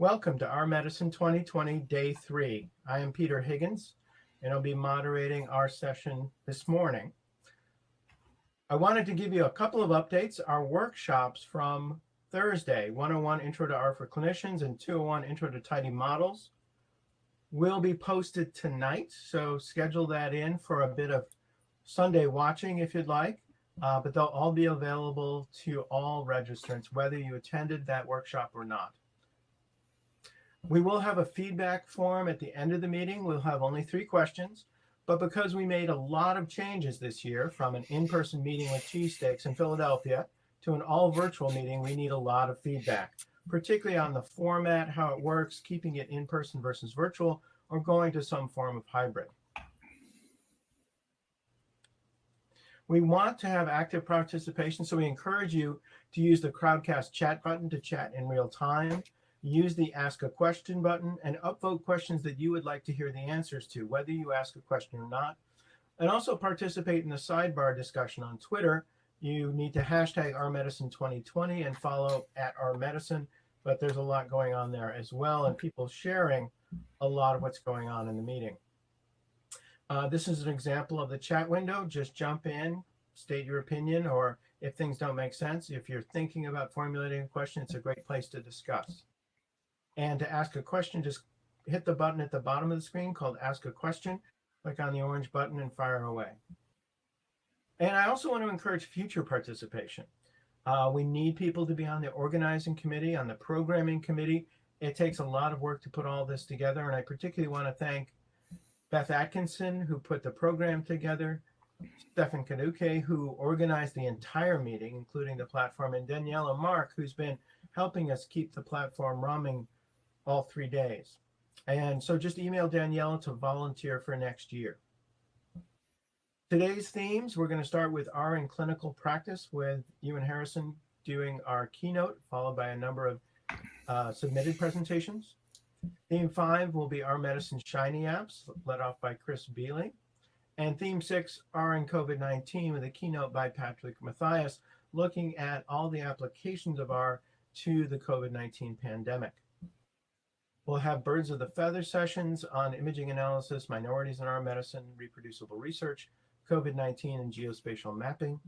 Welcome to R Medicine 2020, Day 3. I am Peter Higgins, and I'll be moderating our session this morning. I wanted to give you a couple of updates. Our workshops from Thursday, 101 Intro to R for Clinicians and 201 Intro to tidymodels will be posted tonight. So schedule that in for a bit of Sunday watching if you'd like. Uh, but they'll all be available to all registrants, whether you attended that workshop or not. We will have a feedback form at the end of the meeting. We'll have only three questions, but because we made a lot of changes this year from an in-person meeting with cheesesteaks in Philadelphia to an all virtual meeting, we need a lot of feedback, particularly on the format, how it works, keeping it in person versus virtual, or going to some form of hybrid. We want to have active participation, so we encourage you to use the Crowdcast chat button to chat in real time use the ask a question button and upvote questions that you would like to hear the answers to, whether you ask a question or not. And also participate in the sidebar discussion on Twitter. You need to hashtag ourmedicine2020 and follow at ourmedicine, but there's a lot going on there as well and people sharing a lot of what's going on in the meeting. Uh, this is an example of the chat window. Just jump in, state your opinion, or if things don't make sense, if you're thinking about formulating a question, it's a great place to discuss. And to ask a question, just hit the button at the bottom of the screen called Ask a Question. Click on the orange button and fire away. And I also want to encourage future participation. Uh, we need people to be on the organizing committee, on the programming committee. It takes a lot of work to put all this together. And I particularly want to thank Beth Atkinson, who put the program together, Stephan Kadauke, who organized the entire meeting, including the platform, and Daniela Mark, who's been helping us keep the platform running all three days. And so just email Daniela to volunteer for next year. Today's themes, we're going to start with R in clinical practice with Ewen Harrison doing our keynote, followed by a number of uh, submitted presentations. Theme five will be our medicine shiny apps, led off by Chris Beeley. And theme six, R in COVID-19 with a keynote by Patrick Mathias, looking at all the applications of R to the COVID-19 pandemic. We'll have birds of the feather sessions on imaging analysis, minorities in our medicine, reproducible research, COVID-19 and geospatial mapping.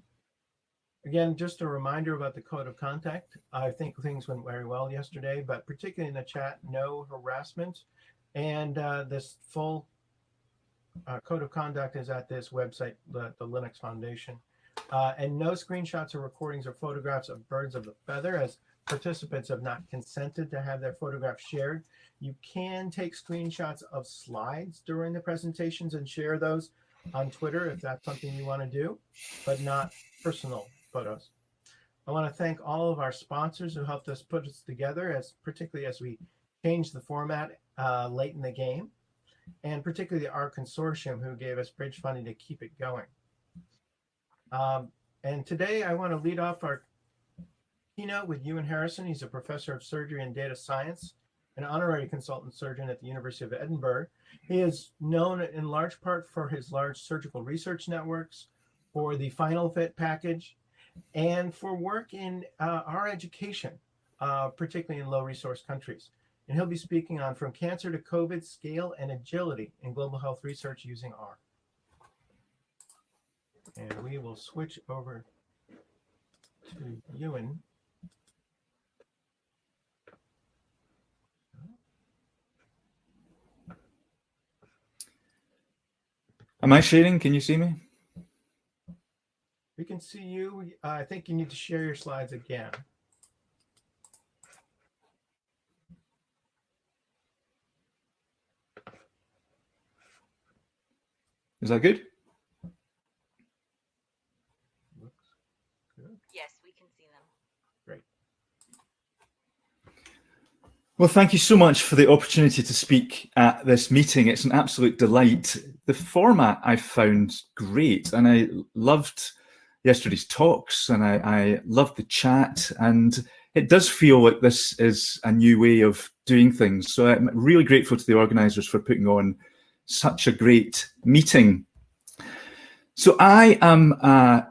Again, just a reminder about the code of contact. I think things went very well yesterday, but particularly in the chat, no harassment. And uh, this full uh, code of conduct is at this website, the, the Linux Foundation. Uh, and no screenshots or recordings or photographs of birds of the feather as participants have not consented to have their photographs shared. You can take screenshots of slides during the presentations and share those on Twitter if that's something you want to do, but not personal photos. I want to thank all of our sponsors who helped us put this together, as particularly as we changed the format uh, late in the game, and particularly our consortium who gave us bridge funding to keep it going. Um, and today I want to lead off our keynote with Ewen Harrison. He's a professor of surgery and data science, an honorary consultant surgeon at the University of Edinburgh. He is known in large part for his large surgical research networks, for the finalfit package, and for work in uh, our education, uh, particularly in low resource countries. And he'll be speaking on From Cancer to COVID, Scale and Agility in Global Health Research using R. And we will switch over to Ewen. Am I sharing? Can you see me? We can see you. Uh, I think you need to share your slides again. Is that good? Looks good. Yes, we can see them. Great. Well, thank you so much for the opportunity to speak at this meeting. It's an absolute delight. The format I found great and I loved yesterday's talks and I, I loved the chat and it does feel like this is a new way of doing things. So I'm really grateful to the organisers for putting on such a great meeting. So I am a,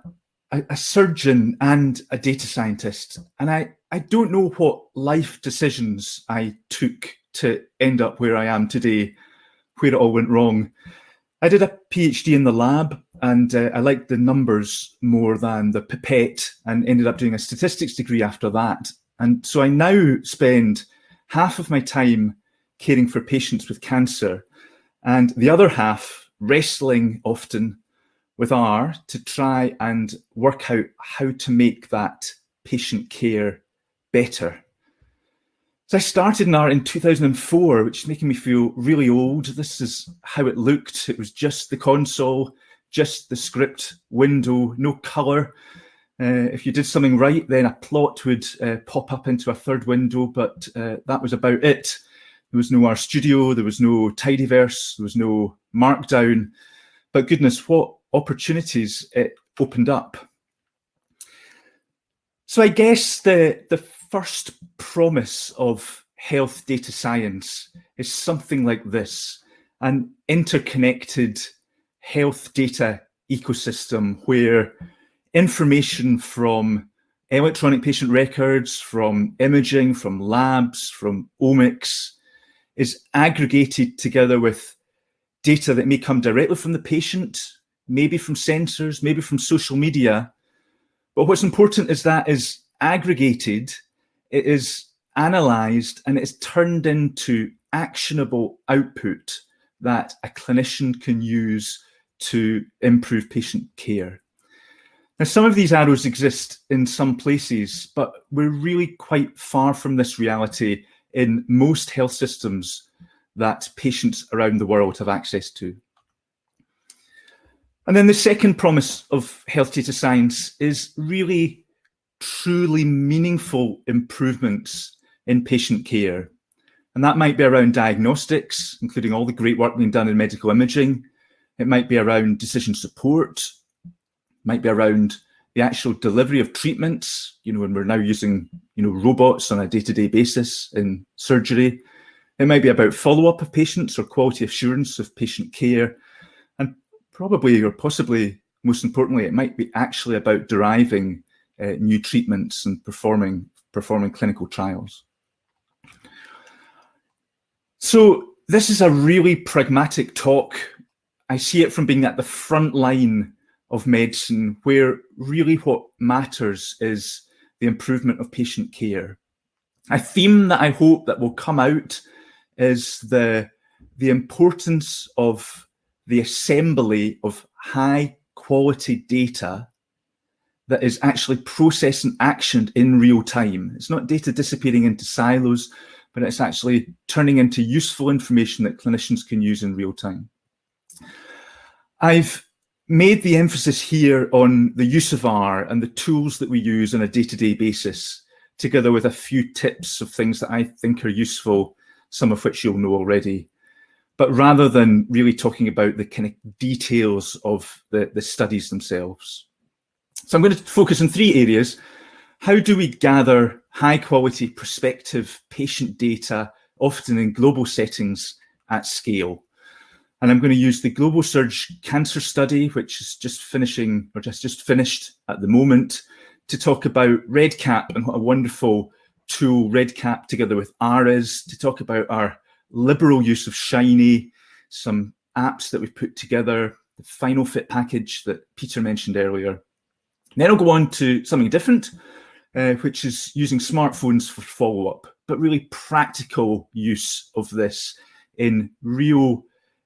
a, surgeon and a data scientist, and I, I don't know what life decisions I took to end up where I am today, where it all went wrong. I did a PhD in the lab and uh, I liked the numbers more than the pipette and ended up doing a statistics degree after that. And so I now spend half of my time caring for patients with cancer and the other half wrestling often with R to try and work out how to make that patient care better. So I started in R in 2004, which is making me feel really old. This is how it looked. It was just the console, just the script window, no color. Uh, if you did something right, then a plot would uh, pop up into a third window, but uh, that was about it. There was no RStudio, there was no Tidyverse, there was no Markdown. But goodness, what opportunities it opened up. So I guess the, the first promise of health data science is something like this, an interconnected health data ecosystem where information from electronic patient records, from imaging, from labs, from omics is aggregated together with data that may come directly from the patient, maybe from sensors, maybe from social media. But what's important is that is aggregated, it is analyzed, and it is turned into actionable output that a clinician can use to improve patient care. Now, some of these arrows exist in some places, but we're really quite far from this reality in most health systems that patients around the world have access to. And then the second promise of health data science is really truly meaningful improvements in patient care. And that might be around diagnostics, including all the great work being done in medical imaging. It might be around decision support, might be around the actual delivery of treatments, you know, when we're now using, you know, robots on a day-to-day -day basis in surgery. It might be about follow-up of patients or quality assurance of patient care. And probably or possibly most importantly, it might be actually about deriving uh, new treatments and performing, performing clinical trials. So this is a really pragmatic talk. I see it from being at the front line of medicine where really what matters is the improvement of patient care. A theme that I hope that will come out is the, the importance of the assembly of high quality data that is actually processed and actioned in real time. It's not data disappearing into silos, but it's actually turning into useful information that clinicians can use in real time. I've made the emphasis here on the use of R and the tools that we use on a day-to-day -day basis, together with a few tips of things that I think are useful, some of which you'll know already. But rather than really talking about the kind of details of the, the studies themselves. So I'm going to focus on three areas. How do we gather high quality prospective patient data, often in global settings at scale? And I'm going to use the GlobalSurg Cancer Study, which is just finishing or just, just finished at the moment, to talk about REDCap and what a wonderful tool REDCap together with R is, to talk about our liberal use of Shiny, some apps that we've put together, the finalfit package that Peter mentioned earlier. Then I'll go on to something different, uh, which is using smartphones for follow-up, but really practical use of this in real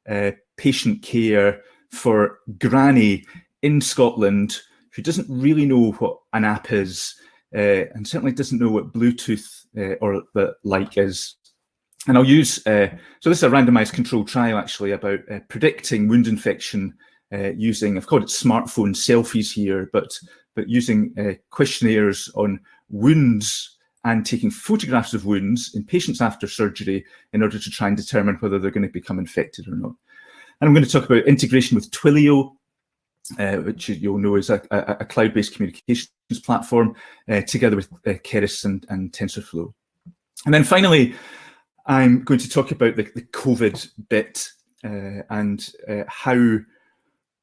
uh, patient care for granny in Scotland who doesn't really know what an app is uh, and certainly doesn't know what Bluetooth uh, or the like is. And I'll use, uh, so this is a randomized controlled trial actually about uh, predicting wound infection using, I've called it smartphone selfies here, but, but using questionnaires on wounds and taking photographs of wounds in patients after surgery in order to try and determine whether they're going to become infected or not. And I'm going to talk about integration with Twilio uh, which you'll know is a, a, a cloud-based communications platform, uh, together with uh, Keras and, and TensorFlow. And then finally, I'm going to talk about the, the COVID bit uh, and uh, how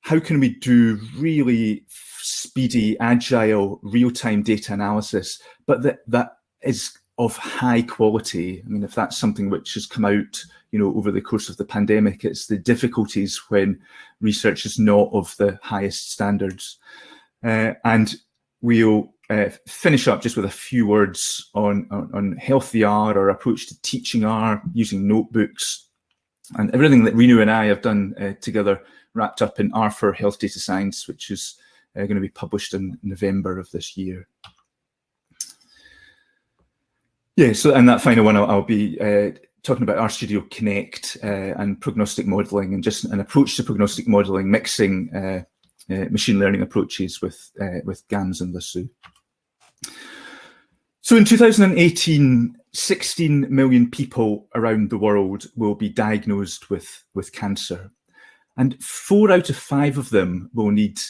how can we do really speedy, agile, real-time data analysis, but that that is of high quality. I mean, if that's something which has come out, you know, over the course of the pandemic, it's the difficulties when research is not of the highest standards. Uh, and we'll uh, finish up just with a few words on, on, on HealthyR, our approach to teaching R, using notebooks, and everything that Riinu and I have done uh, together wrapped up in R for Health Data Science, which is uh, going to be published in November of this year. Yeah, so and that final one, I'll, I'll be uh, talking about RStudio Connect uh, and prognostic modeling and just an approach to prognostic modeling, mixing uh, uh, machine learning approaches with, uh, with GANs and Lasso. So in 2018, 16 million people around the world will be diagnosed with, with cancer. And four out of five of them will need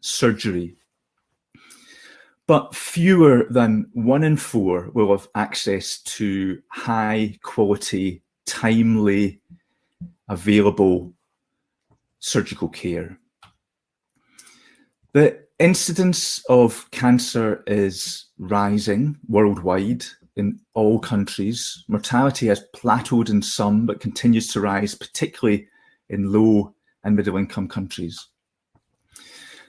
surgery. But fewer than one in four will have access to high quality, timely, available surgical care. The incidence of cancer is rising worldwide in all countries. Mortality has plateaued in some, but continues to rise, particularly in low and middle income countries.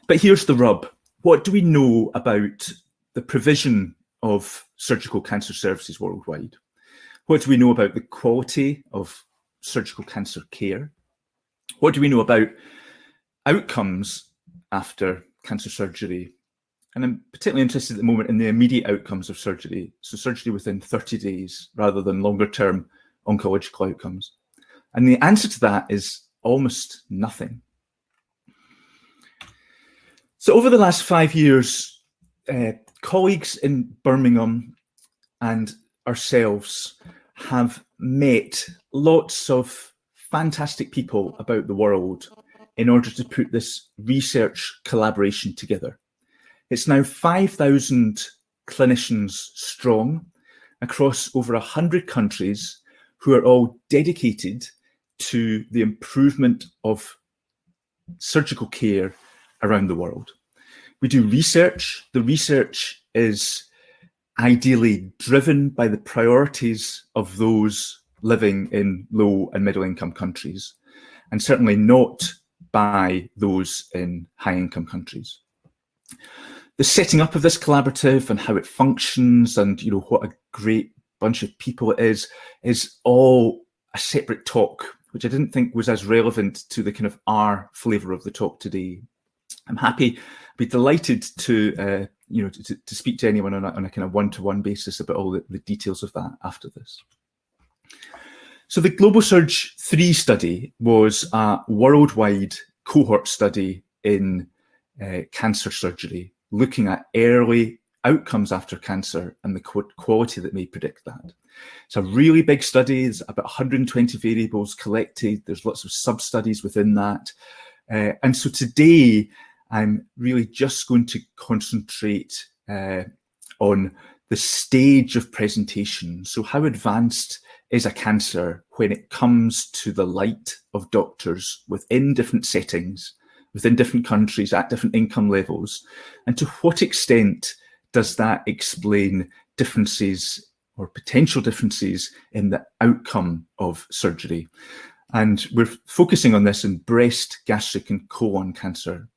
But here's the rub. What do we know about the provision of surgical cancer services worldwide? What do we know about the quality of surgical cancer care? What do we know about outcomes after cancer surgery? And I'm particularly interested at the moment in the immediate outcomes of surgery. So surgery within 30 days rather than longer term oncological outcomes. And the answer to that is almost nothing. So over the last five years, uh, colleagues in Birmingham and ourselves have met lots of fantastic people about the world in order to put this research collaboration together. It's now 5,000 clinicians strong across over 100 countries who are all dedicated to the improvement of surgical care around the world. We do research. The research is ideally driven by the priorities of those living in low and middle income countries, and certainly not by those in high income countries. The setting up of this collaborative and how it functions and you know what a great bunch of people it is, is all a separate talk, which I didn't think was as relevant to the kind of R flavour of the talk today. I'm happy, be delighted to, uh, you know, to, to, speak to anyone on a, on a kind of one-to-one -one basis about all the, the, details of that after this. So the GlobalSurg 3 study was a worldwide cohort study in uh, cancer surgery, looking at early outcomes after cancer and the quality that may predict that. It's a really big study, there's about 120 variables collected, there's lots of sub-studies within that. Uh, and so today, I'm really just going to concentrate uh, on the stage of presentation. So how advanced is a cancer when it comes to the light of doctors within different settings, within different countries, at different income levels? And to what extent does that explain differences or potential differences in the outcome of surgery? And we're focusing on this in breast, gastric and colon cancer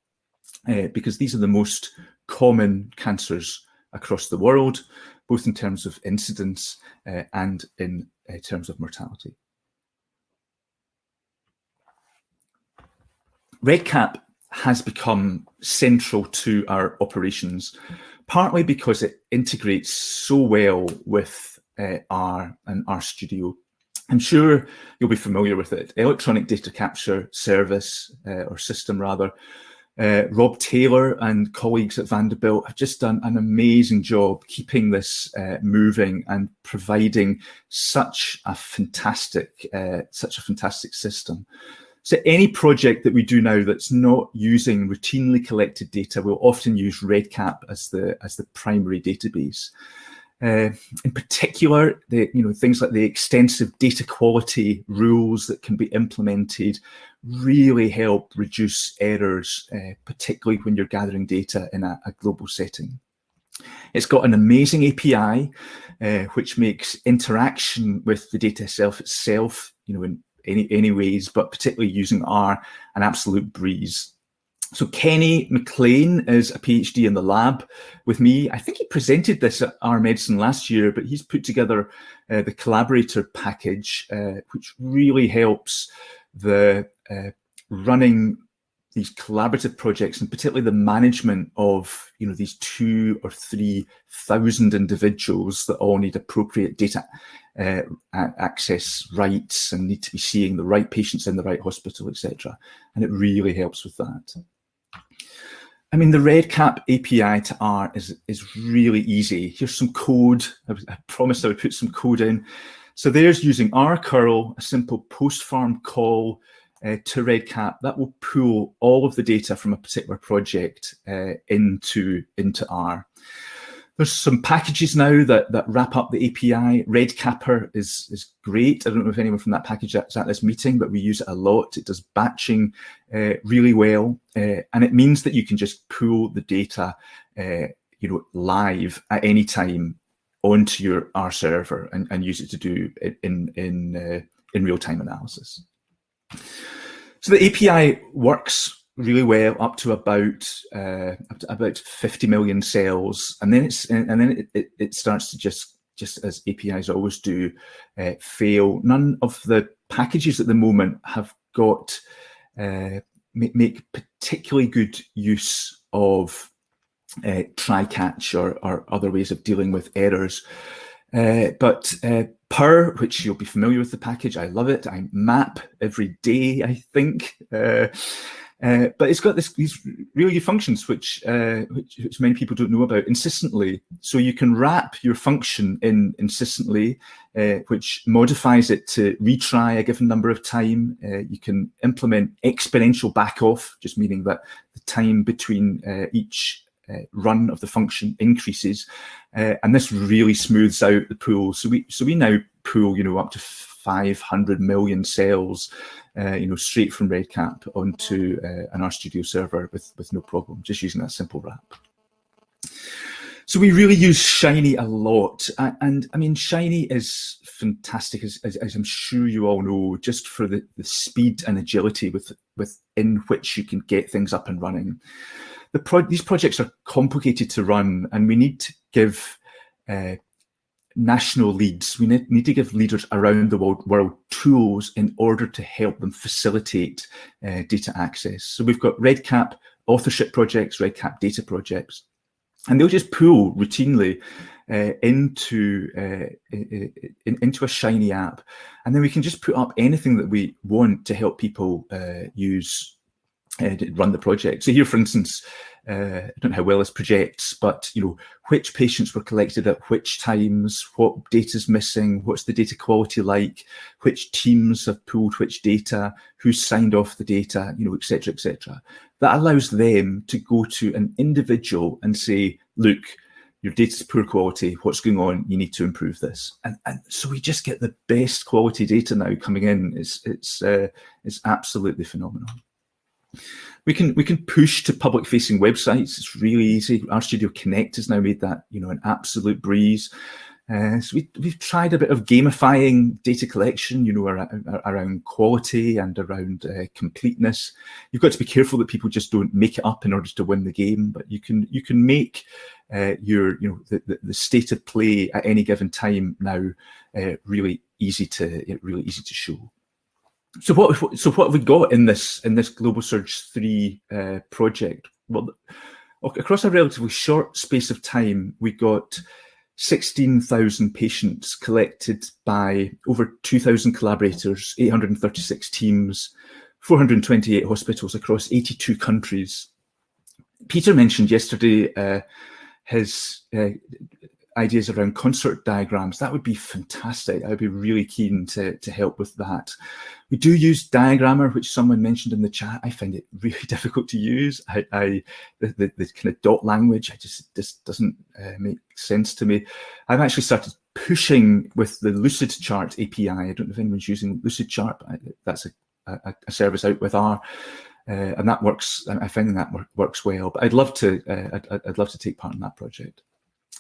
uh, because these are the most common cancers across the world, both in terms of incidence uh, and in uh, terms of mortality. REDCap has become central to our operations, partly because it integrates so well with uh, R and RStudio. I'm sure you'll be familiar with it. Electronic data capture service uh, or system rather uh, Rob Taylor and colleagues at Vanderbilt have just done an amazing job keeping this uh, moving and providing such a fantastic, uh, such a fantastic system. So any project that we do now that's not using routinely collected data will often use REDCap as the as the primary database. Uh, in particular, the, you know, things like the extensive data quality rules that can be implemented really help reduce errors, uh, particularly when you're gathering data in a, a, global setting. It's got an amazing API, uh, which makes interaction with the data itself itself, you know, in any, any ways, but particularly using R, an absolute breeze. So Kenny McLean is a PhD in the lab with me. I think he presented this at R Medicine last year, but he's put together uh, the collaborator package, uh, which really helps the uh, running these collaborative projects and particularly the management of you know these two or three thousand individuals that all need appropriate data uh, access rights and need to be seeing the right patients in the right hospital etc and it really helps with that I mean, the REDCap API to R is, is really easy. Here's some code. I, I promised I would put some code in. So there's using RCurl, a simple postForm call uh, to REDCap. That will pull all of the data from a particular project uh, into, into R. There's some packages now that, that wrap up the API. REDCapR is, is great. I don't know if anyone from that package is at this meeting, but we use it a lot. It does batching uh, really well. Uh, and it means that you can just pull the data uh, you know, live at any time onto your R server and, and use it to do in, in, uh, in real-time analysis. So the API works really well up to about uh, up to about 50 million cells, and then it's and then it, it, it starts to just just as APIs always do uh, fail. None of the packages at the moment have got uh, make, make particularly good use of uh, try catch or, or other ways of dealing with errors. Uh, but uh, Purrr, which you'll be familiar with the package, I love it. I map every day, I think. Uh, uh, but it's got this, these really functions which, uh, which, which many people don't know about insistently. So you can wrap your function in insistently, uh, which modifies it to retry a given number of time. Uh, you can implement exponential back off, just meaning that the time between uh, each run of the function increases, and this really smooths out the pool. So we so we now pool, you know, up to 500 million cells uh, you know, straight from REDCap onto uh, an RStudio server with, with no problem, just using that simple wrap. So we really use Shiny a lot. And, and I mean, Shiny is fantastic, as, as, as, I'm sure you all know, just for the, the speed and agility with, within which you can get things up and running. The pro these projects are complicated to run and we need to give uh, national leads. We need, need to give leaders around the world, world, tools in order to help them facilitate uh, data access. So we've got REDCap authorship projects, REDCap data projects, and they'll just pull routinely uh, into uh, in, into a Shiny app, and then we can just put up anything that we want to help people uh, use uh, run the project. So here, for instance, uh, I don't know how well this projects, but you know, which patients were collected at which times, what data is missing, what's the data quality like, which teams have pulled which data, who signed off the data, you know, etc., etc. That allows them to go to an individual and say, look, your data is poor quality, what's going on, you need to improve this. And, and so we just get the best quality data now coming in. It's, it's, uh, it's absolutely phenomenal. We can we can push to public facing websites. It's really easy. RStudio Connect has now made that you know an absolute breeze. Uh, so we, we've tried a bit of gamifying data collection, you know, around, around quality and around uh, completeness. You've got to be careful that people just don't make it up in order to win the game, but you can you can make uh, your you know the, the, the, state of play at any given time now uh, really easy to really easy to show. So what so what have we got in this in this GlobalSurg three uh, project? Well, across a relatively short space of time, we got 16,000 patients collected by over 2,000 collaborators, 836 teams, 428 hospitals across 82 countries. Peter mentioned yesterday uh, his uh, ideas around CONSORT diagrams, that would be fantastic. I would be really keen to, to help with that. We do use DiagrammeR, which someone mentioned in the chat. I find it really difficult to use. I, I the, the, the, kind of dot language, I just just doesn't uh, make sense to me. I've actually started pushing with the Lucidchart API. I don't know if anyone's using Lucidchart, but that's a, a, a service out with R. Uh, and that works. I find that work, works well. But I'd love to. Uh, I'd, I'd love to take part in that project.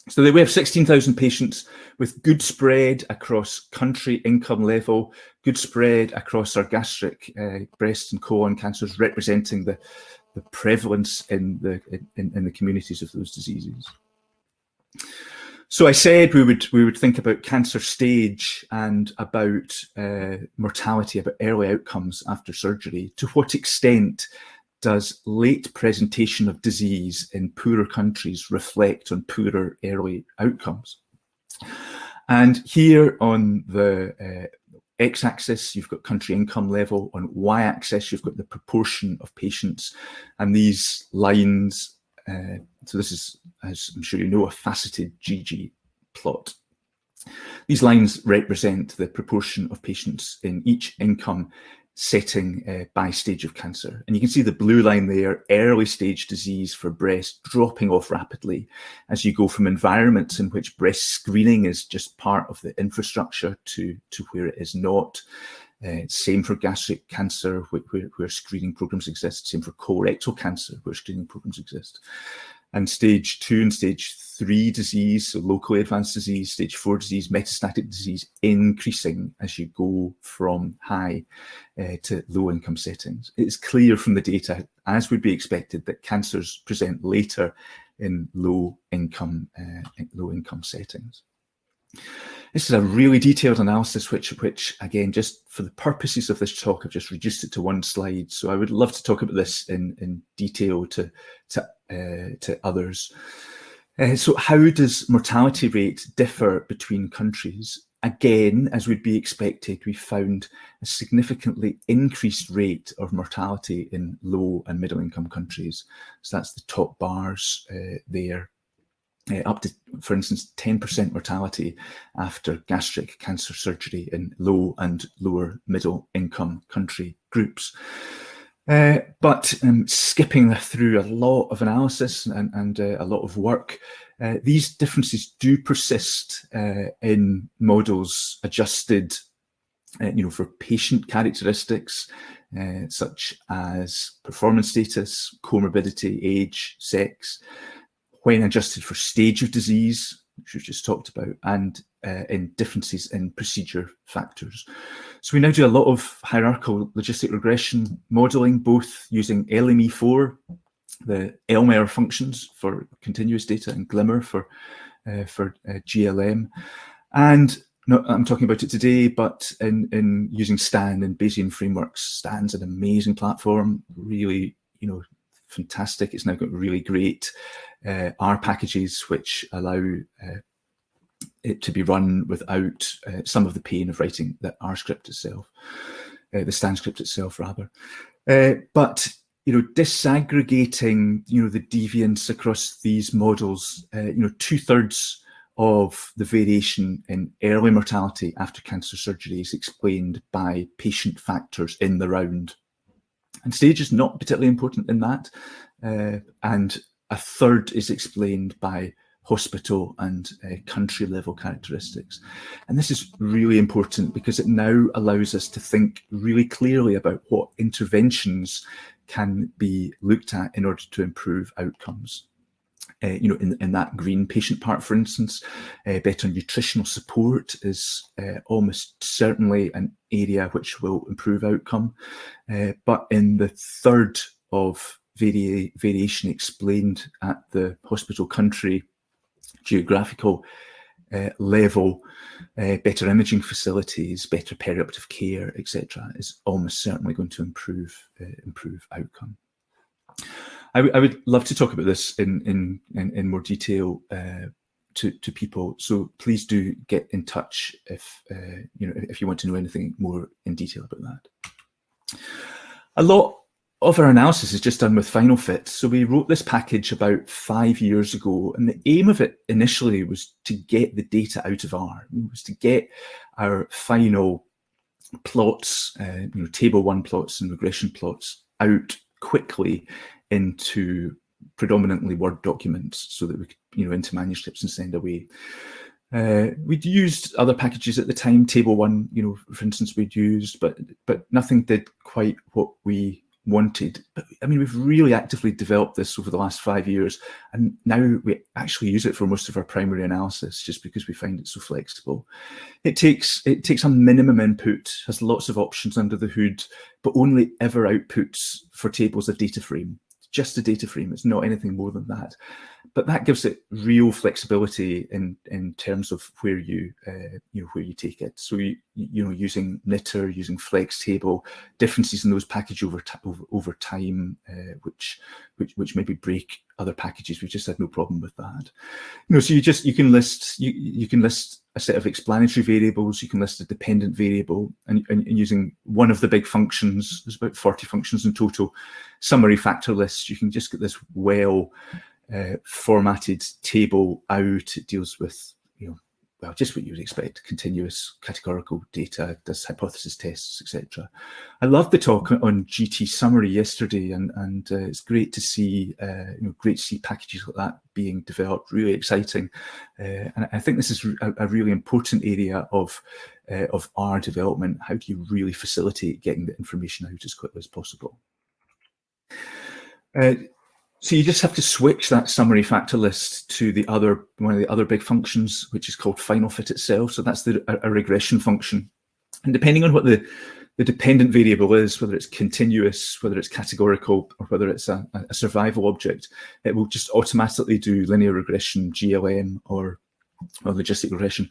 So we have 16,000 patients with good spread across country income level, good spread across our gastric, uh, breast and colon cancers, representing the, the prevalence in the, in, in the communities of those diseases. So I said we would we would think about cancer stage and about uh, mortality, about early outcomes after surgery. To what extent does late presentation of disease in poorer countries reflect on poorer early outcomes? And here on the uh, x-axis, you've got country income level. On y-axis, you've got the proportion of patients. And these lines, uh, so this is, as I'm sure you know, a faceted GG plot. These lines represent the proportion of patients in each income setting uh, by stage of cancer. And you can see the blue line there, early stage disease for breast dropping off rapidly as you go from environments in which breast screening is just part of the infrastructure to, to where it is not. Uh, same for gastric cancer, where, where, screening programs exist. Same for colorectal cancer, where screening programs exist and stage two and stage three disease, so locally advanced disease, stage four disease, metastatic disease, increasing as you go from high uh, to low income settings. It's clear from the data, as would be expected, that cancers present later in low income, uh, low income settings. This is a really detailed analysis, which, which again, just for the purposes of this talk, I've just reduced it to one slide. So I would love to talk about this in, in detail to, to, uh, to others. Uh, so how does mortality rate differ between countries? Again, as would be expected, we found a significantly increased rate of mortality in low and middle income countries. So that's the top bars uh, there uh, up to, for instance, 10% mortality after gastric cancer surgery in low and lower middle income country groups. Uh, but um, skipping through a lot of analysis and, and uh, a lot of work, uh, these differences do persist uh, in models adjusted uh, you know, for patient characteristics, uh, such as performance status, comorbidity, age, sex, when adjusted for stage of disease, which we've just talked about, and in differences in procedure factors. So we now do a lot of hierarchical logistic regression modeling, both using lme4, the lmer functions for continuous data, and glmer for, uh, for uh, GLM. And I'm talking about it today, but in, in using STAN and Bayesian frameworks, STAN's an amazing platform, really, you know, fantastic. It's now got really great uh, R packages which allow uh, it to be run without uh, some of the pain of writing the R script itself, uh, the STAN script itself rather. Uh, but you know, disaggregating you know the deviance across these models, uh, you know, two thirds of the variation in early mortality after cancer surgery is explained by patient factors in the round. And stage is not particularly important in that. Uh, and a third is explained by hospital and uh, country level characteristics. And this is really important because it now allows us to think really clearly about what interventions can be looked at in order to improve outcomes. Uh, you know, in, in that green patient part, for instance, uh, better nutritional support is uh, almost certainly an area which will improve outcome. Uh, but in the third of vari variation explained at the hospital country geographical uh, level, uh, better imaging facilities, better perioperative care, etc., is almost certainly going to improve uh, improve outcome. I, I would love to talk about this in in in, in more detail uh, to to people. So please do get in touch if uh, you know if you want to know anything more in detail about that. A lot our analysis is just done with FinalFit. So we wrote this package about five years ago, and the aim of it initially was to get the data out of R, it was to get our final plots, uh, you know, table one plots and regression plots out quickly into predominantly Word documents so that we could, you know, into manuscripts and send away. Uh, we'd used other packages at the time, Table One, you know, for instance, we'd used, but but nothing did quite what we wanted. But I mean, we've really actively developed this over the last five years, and now we actually use it for most of our primary analysis, just because we find it so flexible. It takes it takes a minimum input, has lots of options under the hood, but only ever outputs for tables a data frame just a data frame. It's not anything more than that. But that gives it real flexibility in in terms of where you uh, you know where you take it. So you you know using knitr, using flextable, differences in those packages over over, over time, uh, which which which maybe break other packages. We just had no problem with that. You know, so you just you can list you you can list a set of explanatory variables, you can list a dependent variable, and, and, and, using one of the big functions, there's about 40 functions in total, summary factor lists, you can just get this well uh, formatted table out. It deals with you know, well, just what you would expect, continuous categorical data, does hypothesis tests, etc. I loved the talk on gtsummary yesterday, and, and uh, it's great to see, uh, you know, great to see packages like that being developed, really exciting. Uh, and I think this is a, a really important area of, uh, of R development. How do you really facilitate getting the information out as quickly as possible? So you just have to switch that summary factor list to the other one of the other big functions, which is called finalfit itself. So that's the a, a regression function. And depending on what the, the dependent variable is, whether it's continuous, whether it's categorical, or whether it's a, a survival object, it will just automatically do linear regression, GLM, or, or logistic regression,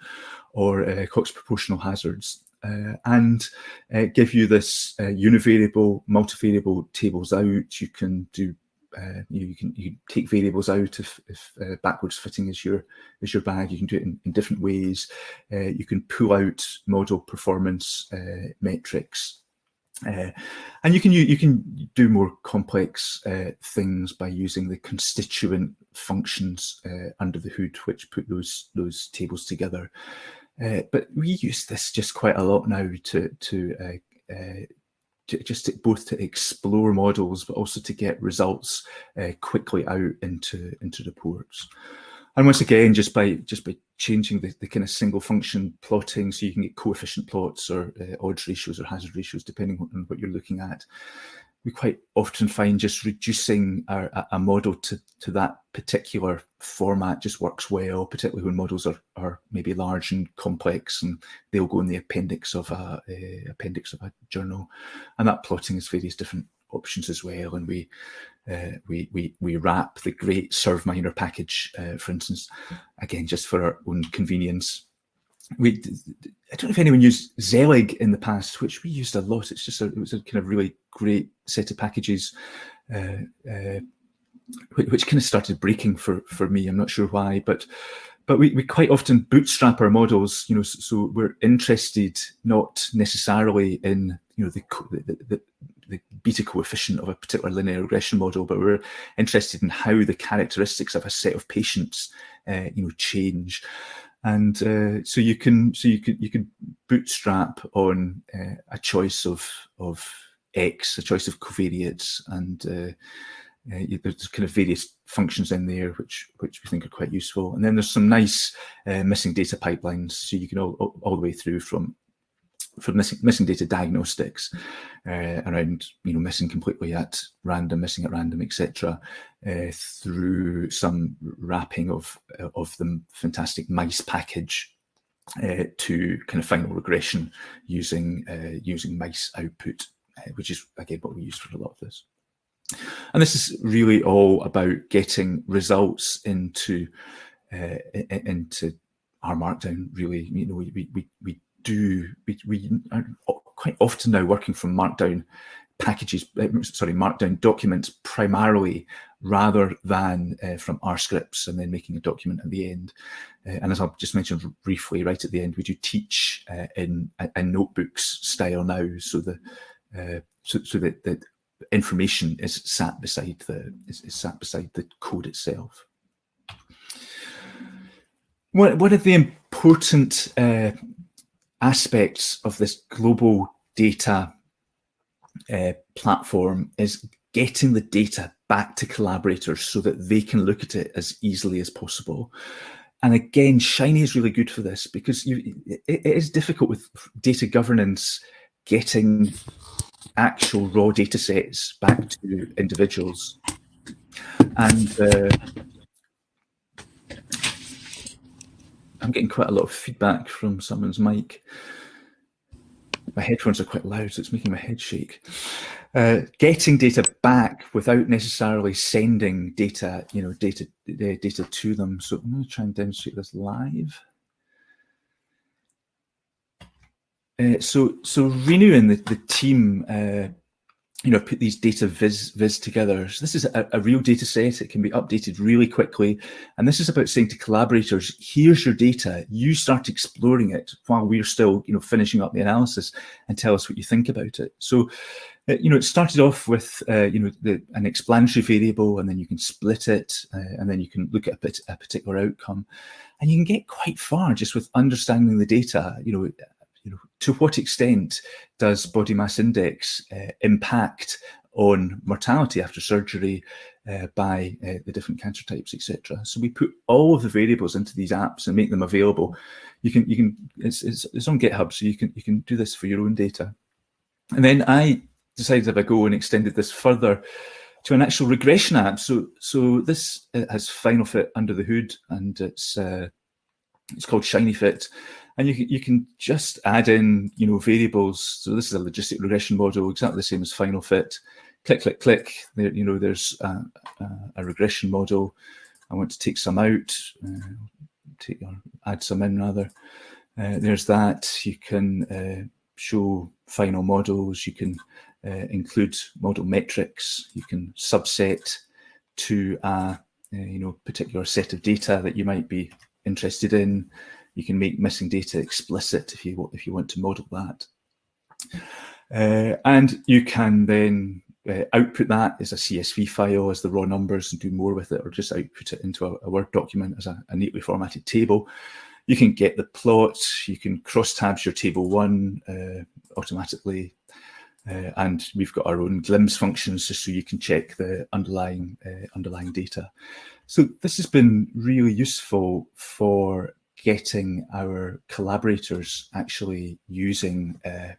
or uh, Cox proportional hazards. Uh, and uh, give you this uh, univariable, multivariable tables out. You can do uh, you, you, can you take variables out if, if uh, backwards fitting is your is your bag. You can do it in, in different ways. Uh, you can pull out model performance uh, metrics. Uh, and you can you, you can do more complex uh, things by using the constituent functions under the hood, which put those those tables together. but we use this just quite a lot now to to to, just to, both to explore models, but also to get results uh, quickly out into into reports. And once again, just by just by changing the, the kind of single function plotting, so you can get coefficient plots or uh, odds ratios or hazard ratios, depending on what you're looking at we quite often find just reducing our, a model to, to that particular format just works well, particularly when models are, are maybe large and complex and they'll go in the appendix of a, a appendix of a journal. And that plotting has various different options as well. And we uh, we, we, we wrap the great survminer package, uh, for instance, again, just for our own convenience we I don't know if anyone used Zelig in the past, which we used a lot. It's just a, it was a kind of really great set of packages, uh, uh, which, kind of started breaking for for me. I'm not sure why, but but we, we quite often bootstrap our models. You know, so, so we're interested not necessarily in you know the the, the the beta coefficient of a particular linear regression model, but we're interested in how the characteristics of a set of patients, uh, you know, change and uh, so you can so you could you could bootstrap on uh, a choice of of x, a choice of covariates, and uh, uh there's kind of various functions in there which which we think are quite useful. And then there's some nice uh, missing data pipelines, so you can all all the way through from for missing, missing data diagnostics uh, around you know missing completely at random, missing at random, etc., uh, through some wrapping of of the fantastic mice package uh, to kind of final regression using uh, using mice output, uh, which is again what we use for a lot of this. And this is really all about getting results into uh, into R Markdown. Really, you know, we we we do we, we quite often now working from markdown packages uh, sorry markdown documents primarily rather than uh, from R scripts and then making a document at the end uh, and as I've just mentioned briefly right at the end we do teach uh, in a, notebooks style now so the so, so that, that information is sat beside the is, is sat beside the code itself. One, one of the important aspects of this global data uh, platform is getting the data back to collaborators so that they can look at it as easily as possible. And again, Shiny is really good for this because you, it, it is difficult with data governance getting actual raw data sets back to individuals. And uh, I'm getting quite a lot of feedback from someone's mic. My headphones are quite loud, so it's making my head shake. Uh, getting data back without necessarily sending data, you know, data data to them. So I'm going to try and demonstrate this live. Uh, so so Riinu and the, the team uh, you know, put these data viz, viz together. So this is a, a, real data set. It can be updated really quickly. And this is about saying to collaborators, here's your data. You start exploring it while we're still, you know, finishing up the analysis and tell us what you think about it. So, uh, you know, it started off with, uh, you know, the, an explanatory variable, and then you can split it, uh, and then you can look at a, a particular outcome. And you can get quite far just with understanding the data, you know, you know, to what extent does body mass index uh, impact on mortality after surgery uh, by uh, the different cancer types, etc. So we put all of the variables into these apps and make them available. You can, you can, it's, it's, it's on GitHub, so you can, you can do this for your own data. And then I decided if I go and extended this further to an actual regression app. So, so this has finalfit under the hood, and it's uh, it's called Shiny Fit. and you can, you can just add in, you know, variables. So this is a logistic regression model, exactly the same as finalfit. Click, click, click. There, you know, there's a, a, regression model. I want to take some out, uh, take or add some in rather. Uh, there's that. You can uh, show final models. You can uh, include model metrics. You can subset to a, uh, you know particular set of data that you might be interested in. You can make missing data explicit if you if you want to model that. Uh, and you can then uh, output that as a CSV file as the raw numbers and do more with it, or just output it into a, a Word document as a, a, neatly formatted table. You can get the plots, you can cross tabs your table one uh, automatically, uh, and we've got our own glimpse functions just so you can check the underlying uh, underlying data. So this has been really useful for getting our collaborators actually using uh,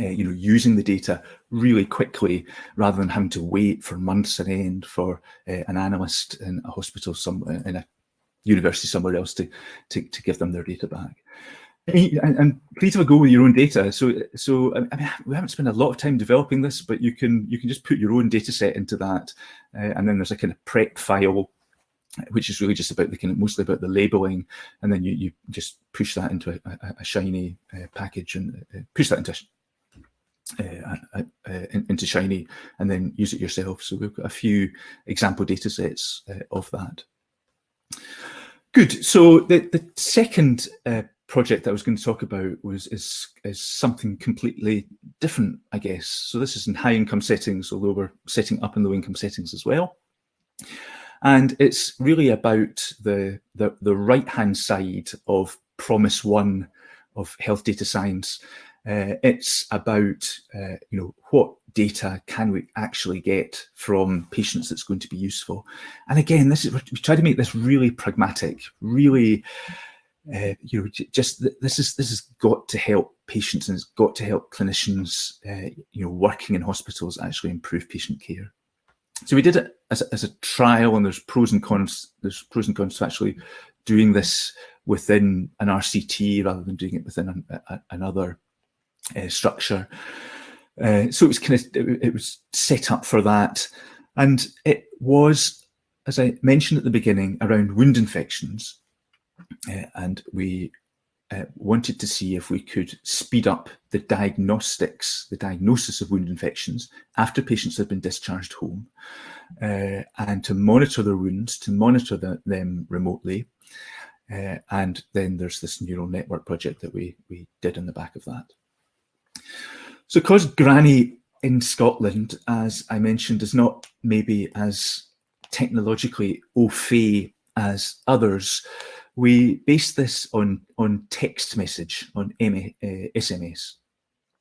uh, you know, using the data really quickly rather than having to wait for months on end for uh, an analyst in a hospital somewhere in a university somewhere else to, to, to give them their data back. And, and, please have a go with your own data. So, so I mean, we haven't spent a lot of time developing this, but you can you can just put your own data set into that, uh, and then there's a kind of prep file which is really just about the kind of mostly about the labeling, and then you you just push that into a, a, a shiny uh, package and uh, push that into uh, into Shiny, and then use it yourself. So we've got a few example data sets uh, of that. Good. So the the second uh, project that I was going to talk about was is is something completely different, I guess. So this is in high income settings, although we're setting up in low income settings as well. And it's really about the, the, the right-hand side of Promise One of health data science. Uh, it's about, uh, you know, what data can we actually get from patients that's going to be useful. And again, this is, we try to make this really pragmatic, really, uh, you know, just this is this has got to help patients and it's got to help clinicians, uh, you know, working in hospitals actually improve patient care. So we did it as a, as a trial, and there's pros and cons. There's pros and cons to actually doing this within an RCT rather than doing it within an, a, another uh, structure. Uh, so it was kind of it, it was set up for that, and it was, as I mentioned at the beginning, around wound infections, and we uh, wanted to see if we could speed up the diagnostics, the diagnosis of wound infections after patients have been discharged home, uh, and to monitor their wounds, to monitor the, them remotely. Uh, and then there's this neural network project that we, we did in the back of that. So because Granny in Scotland, as I mentioned, is not maybe as technologically au fait as others. We base this on, on text message, on M uh, SMS,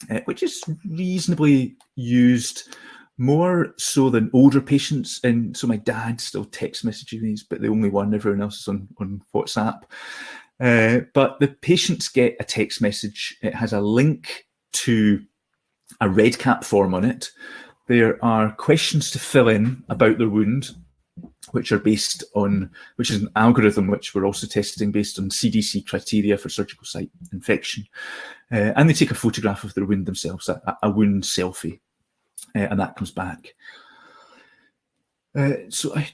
uh, which is reasonably used more so than older patients. And so my dad still text messages these, but the only one, everyone else is on, on WhatsApp. Uh, but the patients get a text message. It has a link to a REDCap form on it. There are questions to fill in about their wound, which are based on, which is an algorithm which we're also testing based on CDC criteria for surgical site infection. Uh, and they take a photograph of their wound themselves, a, a wound selfie, uh, and that comes back. Uh, so I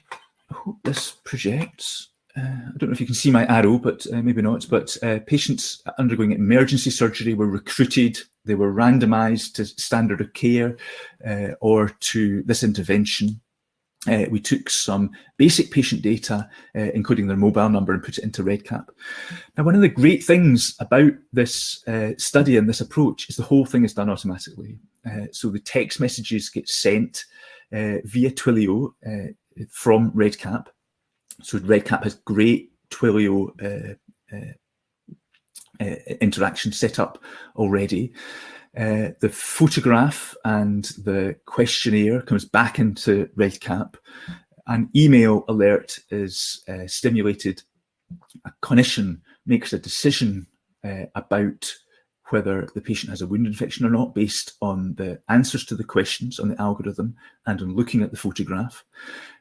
hope this projects. Uh, I don't know if you can see my arrow, but uh, maybe not. But uh, patients undergoing emergency surgery were recruited. They were randomized to standard of care or to this intervention. Uh, we took some basic patient data, uh, including their mobile number, and put it into REDCap. Now, one of the great things about this uh, study and this approach is the whole thing is done automatically. Uh, so the text messages get sent uh, via Twilio uh, from REDCap. So REDCap has great Twilio interaction set up already. Uh, the photograph and the questionnaire comes back into REDCap. An email alert is uh, stimulated. A clinician makes a decision uh, about whether the patient has a wound infection or not based on the answers to the questions on the algorithm and on looking at the photograph.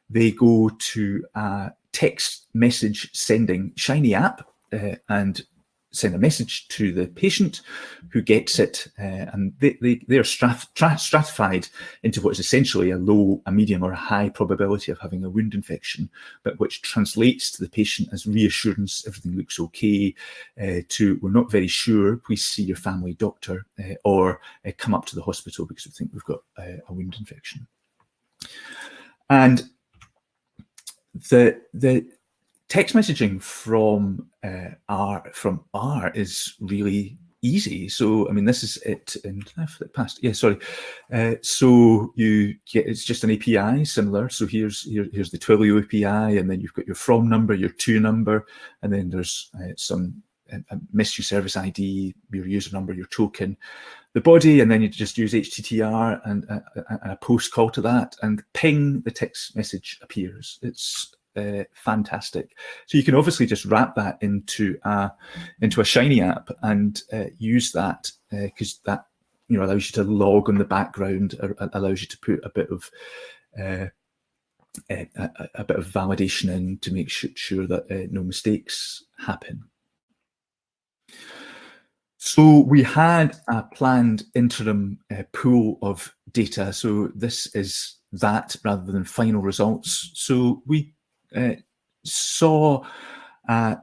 They go to a text message sending Shiny app uh, and send a message to the patient who gets it uh, and they, they, they are strat stratified into what is essentially a low, a medium or a high probability of having a wound infection, but which translates to the patient as reassurance, everything looks okay, uh, to we're not very sure, please see your family doctor uh, or uh, come up to the hospital because we think we've got a wound infection. And the, the, text messaging from uh, R from R is really easy. So I mean, this is it. And I flip past. Yeah, sorry. Uh, so you get it's just an API similar. So here's here, here's the Twilio API, and then you've got your from number, your to number, and then there's uh, some uh, a mystery service ID, your user number, your token, the body, and then you just use httr and, and a post call to that, and ping the text message appears. It's uh, fantastic. So you can obviously just wrap that into a, into a Shiny app and uh, use that because uh, that you know allows you to log on the background, allows you to put a bit of uh, a, a, a, bit of validation in to make sure, sure that uh, no mistakes happen. So we had a planned interim uh, pool of data. So this is that rather than final results. So we uh, saw a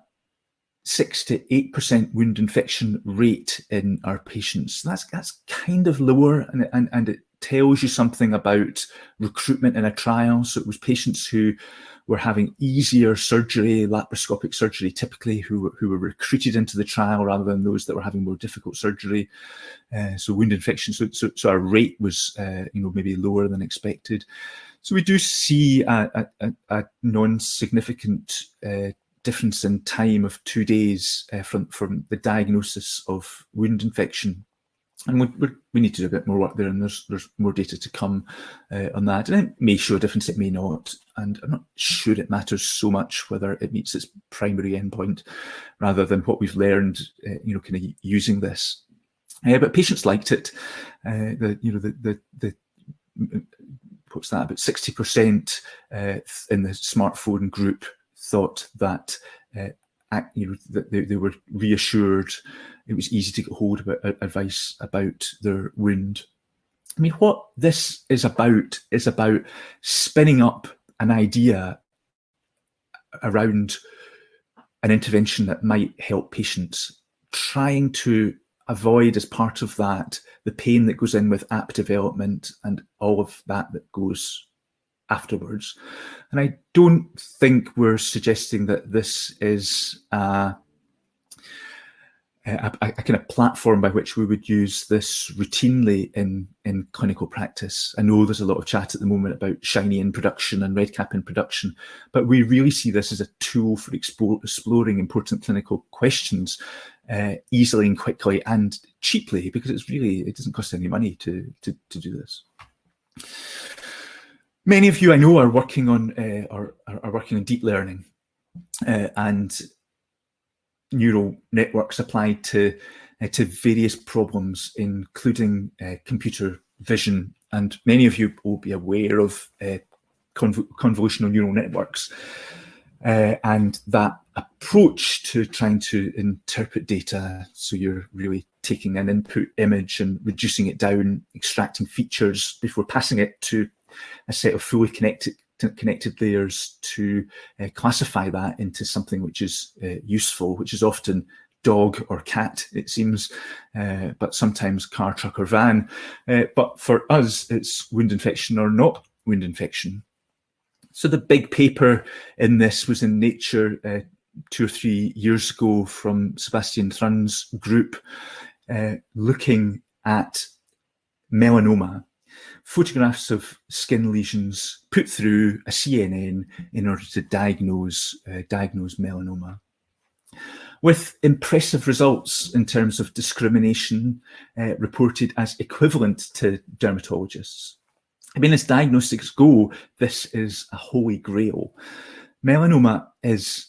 six to eight percent wound infection rate in our patients. That's that's kind of lower, and, and and it tells you something about recruitment in a trial. So it was patients who were having easier surgery, laparoscopic surgery, typically who who were recruited into the trial rather than those that were having more difficult surgery. Uh, so wound infection. So, so so our rate was uh, you know maybe lower than expected. So we do see a, a, a non-significant uh, difference in time of two days uh, from, from the diagnosis of wound infection. And we, we need to do a bit more work there, and there's there's more data to come uh, on that. And it may show a difference, it may not. And I'm not sure it matters so much whether it meets its primary endpoint, rather than what we've learned, uh, you know, kind of using this. Uh, but patients liked it. Uh, the you know the the the what's that, about 60% uh, in the smartphone group thought that uh, you know, that they, they, were reassured. It was easy to get hold of advice about their wound. I mean, what this is about is about spinning up an idea around an intervention that might help patients, trying to avoid as part of that the pain that goes in with app development and all of that that goes afterwards. And I don't think we're suggesting that this is uh, a, a, kind of platform by which we would use this routinely in, in clinical practice. I know there's a lot of chat at the moment about Shiny in production and REDCap in production, but we really see this as a tool for explore, exploring important clinical questions uh, easily and quickly and cheaply because it's really, it doesn't cost any money to, to, to do this. Many of you I know are working on uh, are, are working on deep learning uh, and neural networks applied to uh, to various problems, including uh, computer vision. And many of you will be aware of uh, conv convolutional neural networks uh, and that approach to trying to interpret data. So you're really taking an input image and reducing it down, extracting features before passing it to a set of fully connected connected layers to uh, classify that into something which is uh, useful, which is often dog or cat, it seems, uh, but sometimes car, truck or van. Uh, but for us, it's wound infection or not wound infection. So the big paper in this was in Nature uh, two or three years ago from Sebastian Thrun's group, uh, looking at melanoma photographs of skin lesions put through a CNN in order to diagnose, uh, diagnose melanoma. With impressive results in terms of discrimination uh, reported as equivalent to dermatologists. I mean, as diagnostics go, this is a holy grail. Melanoma is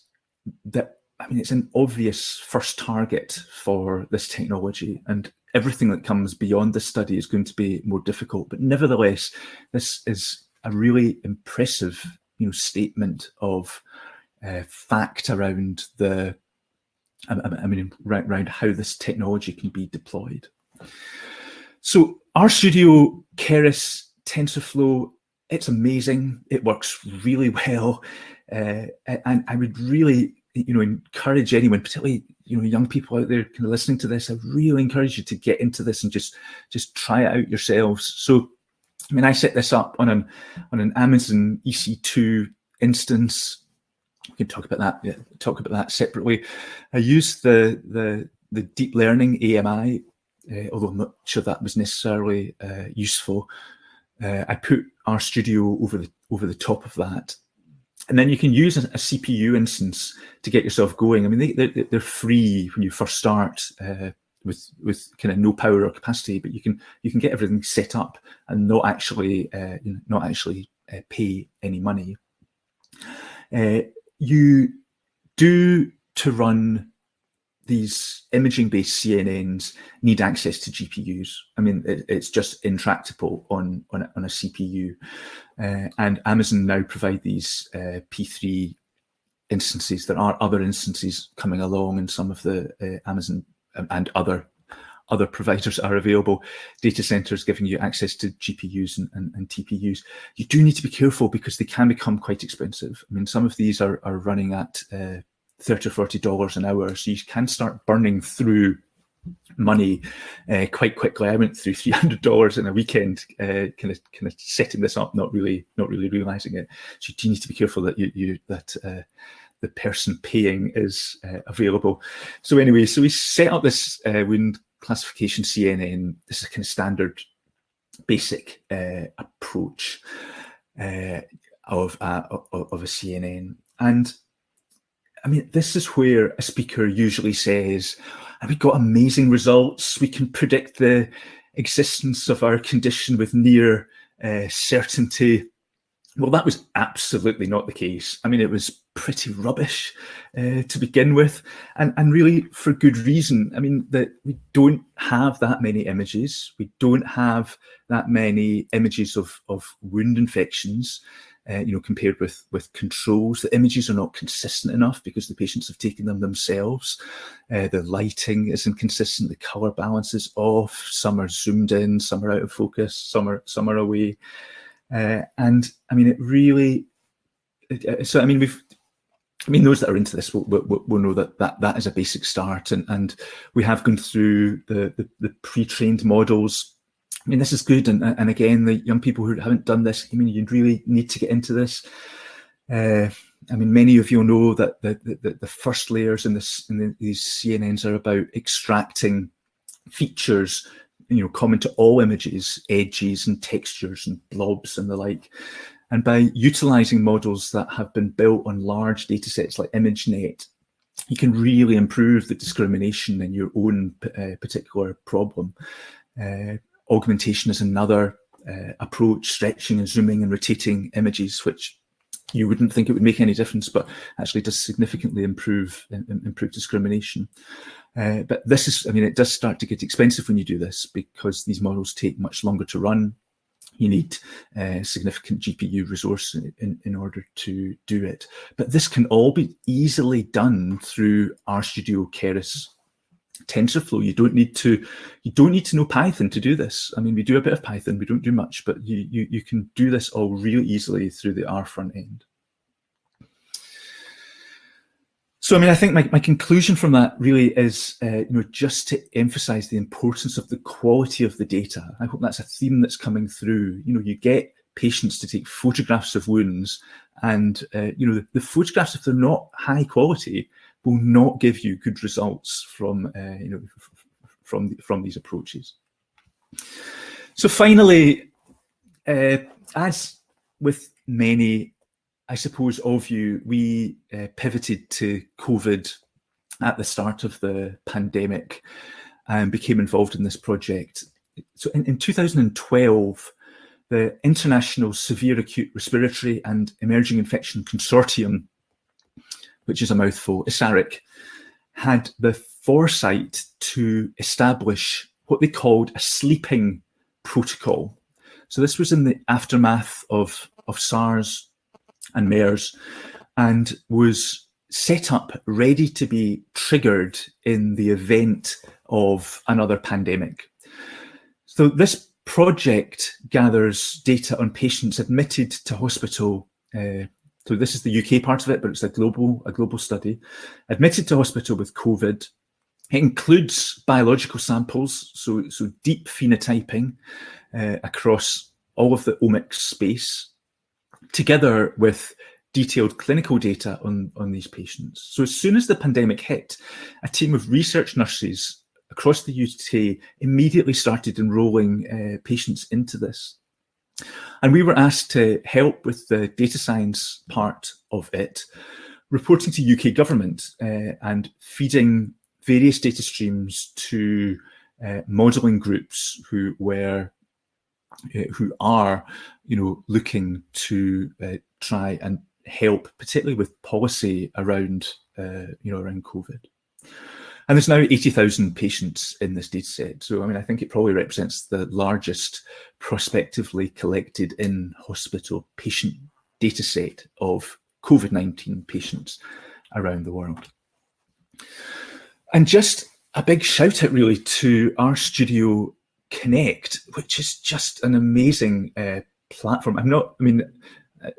that, I mean, it's an obvious first target for this technology and everything that comes beyond this study is going to be more difficult. But nevertheless, this is a really impressive you know, statement of uh, fact around the, I, mean, around, around how this technology can be deployed. So RStudio, Keras, TensorFlow, it's amazing. It works really well. Uh, and I would really, you know, encourage anyone, particularly you know young people out there kind of listening to this i really encourage you to get into this and just just try it out yourselves so i mean i set this up on an on an amazon ec2 instance we can talk about that yeah, talk about that separately i used the the the deep learning ami uh, although i'm not sure that was necessarily uh, useful uh, i put RStudio over the over the top of that and then you can use a, a, CPU instance to get yourself going. I mean, they, they're, they're free when you first start uh, with with kind of no power or capacity, but you can you can get everything set up and not actually uh, not actually uh, pay any money. Uh, you do to run these imaging-based CNNs need access to GPUs. I mean, it, it's just intractable on, on, a, on a CPU. Uh, and Amazon now provide these uh, P3 instances. There are other instances coming along and some of the uh, Amazon and other other providers are available, data centers giving you access to GPUs and, and, and, TPUs. You do need to be careful because they can become quite expensive. I mean, some of these are, are running at uh, 30 or 40 dollars an hour so you can start burning through money uh, quite quickly. I went through 300 dollars in a weekend uh, kind of kind of setting this up not really not really realizing it. So you need to be careful that you, you that uh, the person paying is uh, available. So anyway so we set up this uh, wound classification cnn this is kind of standard basic uh, approach of, of of a cnn and I mean, this is where a speaker usually says, we've got amazing results. We can predict the existence of our condition with near uh, certainty. Well, that was absolutely not the case. I mean, it was pretty rubbish uh, to begin with, and, and really for good reason. I mean, that we don't have that many images. We don't have that many images of, of wound infections uh, you know, compared with with controls. The images are not consistent enough because the patients have taken them themselves. Uh, the lighting is inconsistent. The color balance is off. Some are zoomed in, some are out of focus, some are some are away. Uh, and I mean, it really. Uh, so I mean, we've. I mean, those that are into this will, will, will know that, that that is a basic start, and and we have gone through the the, the pre-trained models I mean, this is good. And, and again, the young people who haven't done this, I mean, you really need to get into this. Uh, I mean, many of you know that the, the, the first layers in, this, in the, these CNNs are about extracting features, you know, common to all images, edges and textures and blobs and the like. And by utilizing models that have been built on large data sets like ImageNet, you can really improve the discrimination in your own uh, particular problem. Uh, augmentation is another uh, approach, stretching and zooming and rotating images, which you wouldn't think it would make any difference, but actually does significantly improve improve discrimination. Uh, but this is, I mean, it does start to get expensive when you do this because these models take much longer to run. You need uh, significant GPU resource in, in, in, order to do it. But this can all be easily done through RStudio Keras TensorFlow. You don't need to you don't need to know Python to do this. I mean, we do a bit of Python, we don't do much, but you you, you can do this all really easily through the R front end. So, I mean, I think my, my conclusion from that really is, uh, you know, just to emphasize the importance of the quality of the data. I hope that's a theme that's coming through. You know, you get patients to take photographs of wounds and, uh, you know, the, the, photographs, if they're not high quality, will not give you good results from, uh, you know, from, from these approaches. So finally, uh, as with many I suppose of you, we uh, pivoted to COVID at the start of the pandemic and became involved in this project. So in, in 2012, the International Severe Acute Respiratory and Emerging Infection Consortium, which is a mouthful, ISARIC, had the foresight to establish what they called a sleeping protocol. So this was in the aftermath of, of SARS and MERS and was set up ready to be triggered in the event of another pandemic. So this project gathers data on patients admitted to hospital. Uh, so this is the UK part of it, but it's a global, a global study. Admitted to hospital with COVID. It includes biological samples, so, so deep phenotyping uh, across all of the omics space together with detailed clinical data on, on these patients. So as soon as the pandemic hit, a team of research nurses across the UK immediately started enrolling uh, patients into this. And we were asked to help with the data science part of it, reporting to UK government uh, and feeding various data streams to uh, modelling groups who were uh, who are, you know, looking to uh, try and help, particularly with policy around, uh, you know, around COVID. And there's now 80,000 patients in this data set. So, I mean, I think it probably represents the largest prospectively collected in hospital patient data set of COVID-19 patients around the world. And just a big shout out really to RStudio Connect, which is just an amazing uh, platform. I'm not, I mean,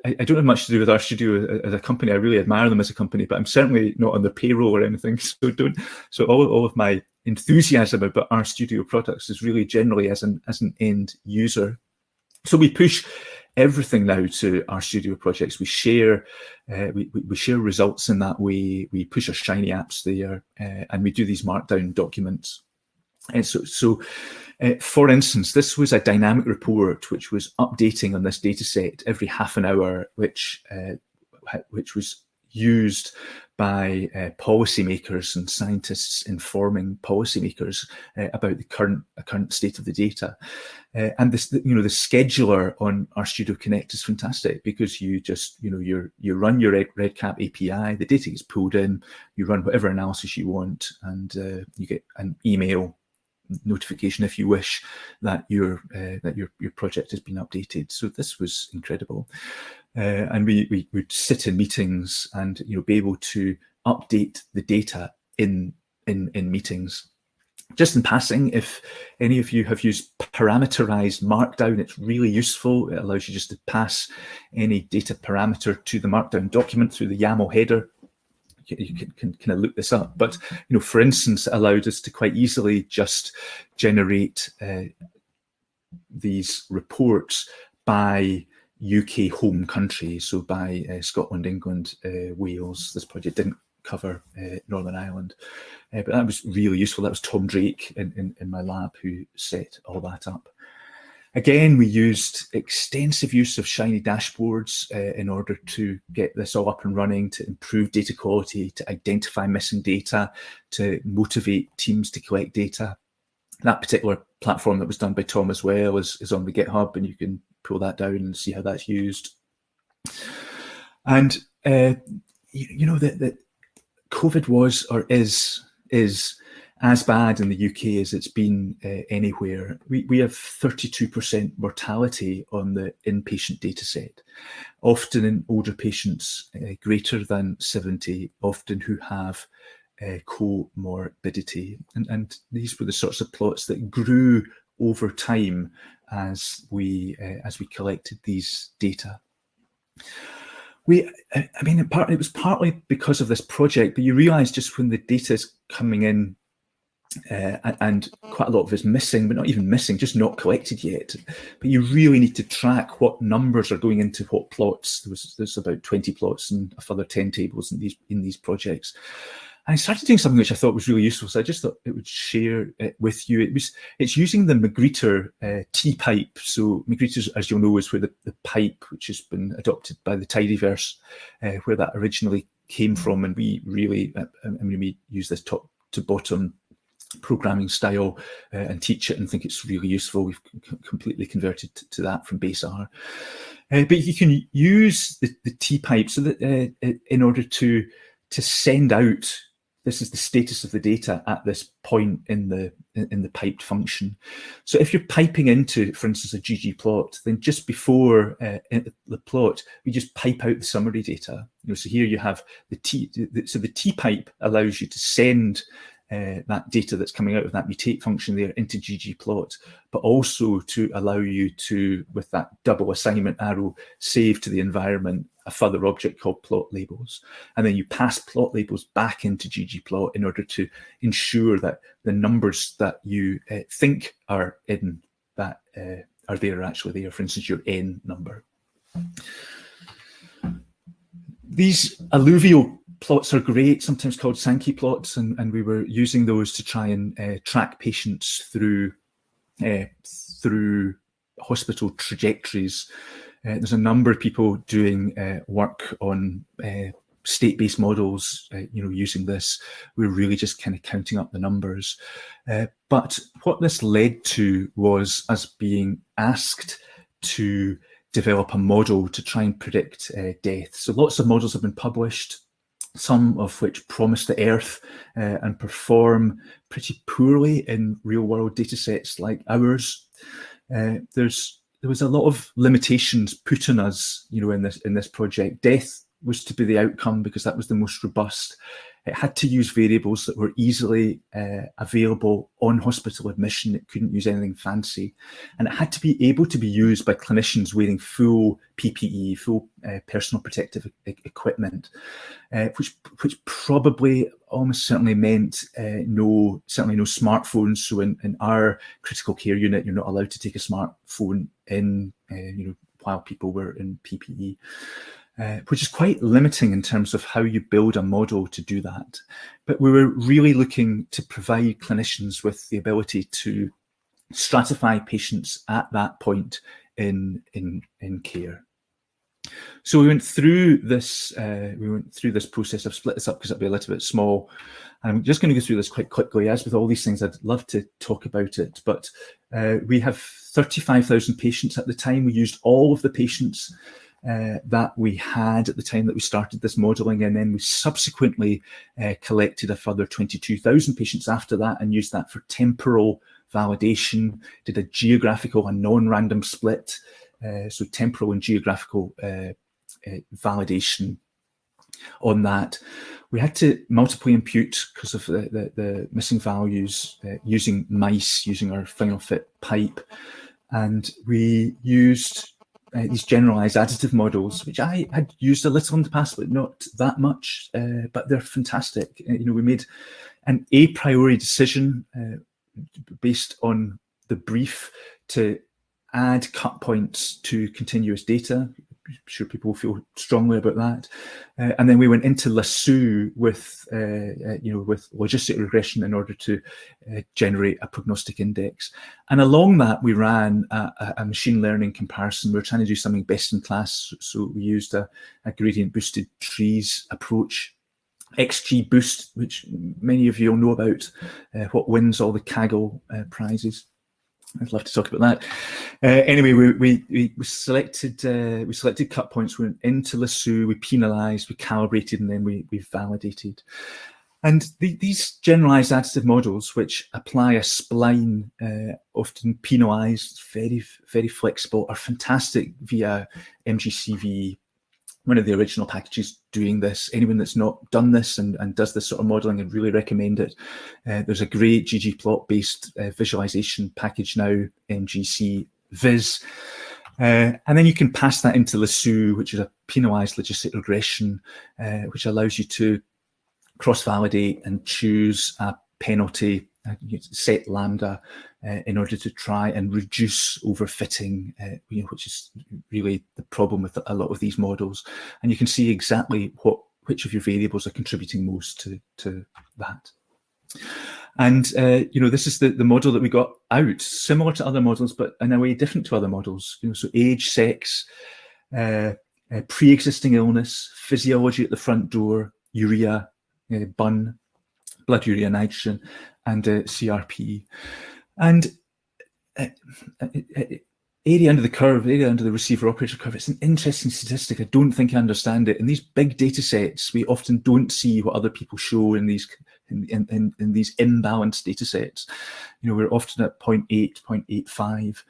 I, I, don't have much to do with RStudio as a company. I really admire them as a company, but I'm certainly not on their payroll or anything. So don't. So all, all of my enthusiasm about RStudio products is really generally as an as an end user. So we push everything now to RStudio projects. We share uh, we, we share results in that way. We push our shiny apps there, uh, and we do these markdown documents. And so so uh, for instance, this was a dynamic report which was updating on this data set every half an hour, which uh, which was used by uh, policymakers and scientists informing policymakers uh, about the current uh, current state of the data. Uh, and this, you know, the scheduler on RStudio Connect is fantastic because you just, you know, you you run your REDCap API, the data gets pulled in, you run whatever analysis you want, and uh, you get an email notification if you wish that your uh, that your your project has been updated. So this was incredible. Uh, and we, we would sit in meetings and you know be able to update the data in in in meetings. Just in passing, if any of you have used parameterized markdown, it's really useful. It allows you just to pass any data parameter to the markdown document through the YAML header you can, can kind of look this up. But, you know, for instance, it allowed us to quite easily just generate uh, these reports by UK home country, so by uh, Scotland, England, uh, Wales. This project didn't cover uh, Northern Ireland, uh, but that was really useful. That was Tom Drake in, in, in, my lab who set all that up. Again, we used extensive use of Shiny dashboards uh, in order to get this all up and running, to improve data quality, to identify missing data, to motivate teams to collect data. That particular platform that was done by Tom as well is, is on the GitHub and you can pull that down and see how that's used. And uh, you, you, know that COVID was or is is as bad in the UK as it's been uh, anywhere. We, we have 32% mortality on the inpatient data set, often in older patients uh, greater than 70, often who have uh, comorbidity. And, and these were the sorts of plots that grew over time as we uh, as we collected these data. We, I mean, it, was partly because of this project, but you realise just when the data is coming in uh, and quite a lot of it is missing, but not even missing, just not collected yet. But you really need to track what numbers are going into what plots. There was there's about 20 plots and a further 10 tables in these in these projects. I started doing something which I thought was really useful. So I just thought it would share it with you. It was it's using the Magrittr uh, T-pipe. So Magrittr, as you'll know, is where the, the pipe, which has been adopted by the Tidyverse, uh, where that originally came from. And we really, uh, I mean, we use this top to bottom programming style uh, and teach it and think it's really useful. We've completely converted to that from base R. Uh, but you can use the, the T-pipe so that uh, in order to to send out this is the status of the data at this point in the in the piped function. So if you're piping into, for instance, a ggplot, then just before uh, the plot, we just pipe out the summary data. You know, so here you have the T. So the T pipe allows you to send uh, that data that's coming out of that mutate function there into ggplot, but also to allow you to, with that double assignment arrow, save to the environment a further object called plot labels. And then you pass plot labels back into ggplot in order to ensure that the numbers that you uh, think are in that uh, are there actually there. For instance, your n number. These alluvial plots are great, sometimes called Sankey plots, and, and we were using those to try and uh, track patients through uh, through hospital trajectories. Uh, there's a number of people doing uh, work on uh, state-based models, uh, you know, using this. We're really just kind of counting up the numbers. but what this led to was us being asked to develop a model to try and predict death. So lots of models have been published some of which promise the earth uh, and perform pretty poorly in real world data sets like ours. Uh, there's there was a lot of limitations put on us, you know, in this in this project. Death was to be the outcome because that was the most robust. It had to use variables that were easily uh, available on hospital admission. It couldn't use anything fancy. And it had to be able to be used by clinicians wearing full PPE, full uh, personal protective e equipment, uh, which, which probably almost certainly meant uh, no, certainly no smartphones. So in, in our critical care unit, you're not allowed to take a smartphone in, uh, you know, while people were in PPE uh, which is quite limiting in terms of how you build a model to do that. But we were really looking to provide clinicians with the ability to stratify patients at that point in, in, in care. So we went through this. Uh, we went through this process. I've split this up because it'll be a little bit small. I'm just going to go through this quite quickly. As with all these things, I'd love to talk about it, but uh, we have 35,000 patients at the time. We used all of the patients uh, that we had at the time that we started this modelling and then we subsequently uh, collected a further 22,000 patients after that and used that for temporal validation, did a geographical and non-random split, uh, so temporal and geographical uh, uh, validation on that. We had to multiply impute because of the, the, the, missing values using mice, using our finalfit pipe, and we used uh, these generalized additive models, which I had used a little in the past, but not that much, uh, but they're fantastic. Uh, you know, we made an a priori decision uh, based on the brief to add cut points to continuous data. Sure people feel strongly about that. Uh, and then we went into Lasso with, uh, uh, you know, with logistic regression in order to uh, generate a prognostic index. And along that, we ran a, a, machine learning comparison. We were trying to do something best in class. So we used a, a gradient boosted trees approach XGBoost, which many of you will know about, uh, what wins all the Kaggle uh, prizes. I'd love to talk about that. Uh, anyway, we, we, we selected uh, we selected cut points. We went into Lasso, we penalised, we calibrated, and then we we validated. And the, these generalized additive models, which apply a spline, uh, often penalized, very, very flexible, are fantastic via MGCV one of the original packages doing this. Anyone that's not done this and, and does this sort of modeling, I'd really recommend it. Uh, there's a great ggplot based uh, visualization package now, MGC Viz. Uh, and then you can pass that into Lasso, which is a penalized logistic regression, uh, which allows you to cross-validate and choose a penalty set lambda uh, in order to try and reduce overfitting, uh, you know, which is really the problem with a lot of these models. And you can see exactly what which of your variables are contributing most to, to that. And, uh, you know, this is the, the model that we got out, similar to other models, but in a way different to other models. You know, so age, sex, uh, uh, pre-existing illness, physiology at the front door, urea, bun, blood urea nitrogen, and CRP. And uh, uh, uh, area under the curve, area under the receiver operator curve, it's an interesting statistic. I don't think I understand it. In these big data sets, we often don't see what other people show in these in, in, in these imbalanced data sets. You know, we're often at 0.8, 0.85.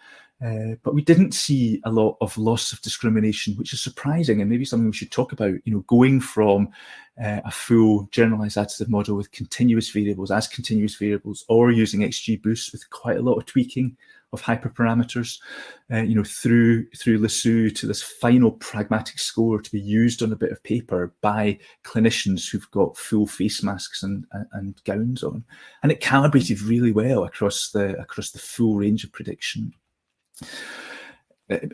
Uh, but we didn't see a lot of loss of discrimination, which is surprising and maybe something we should talk about. You know, going from uh, a full generalized additive model with continuous variables as continuous variables, or using XGBoost with quite a lot of tweaking of hyperparameters, uh, you know, through through Lasso to this final pragmatic score to be used on a bit of paper by clinicians who've got full face masks and, and, and gowns on, and it calibrated really well across the across the full range of prediction.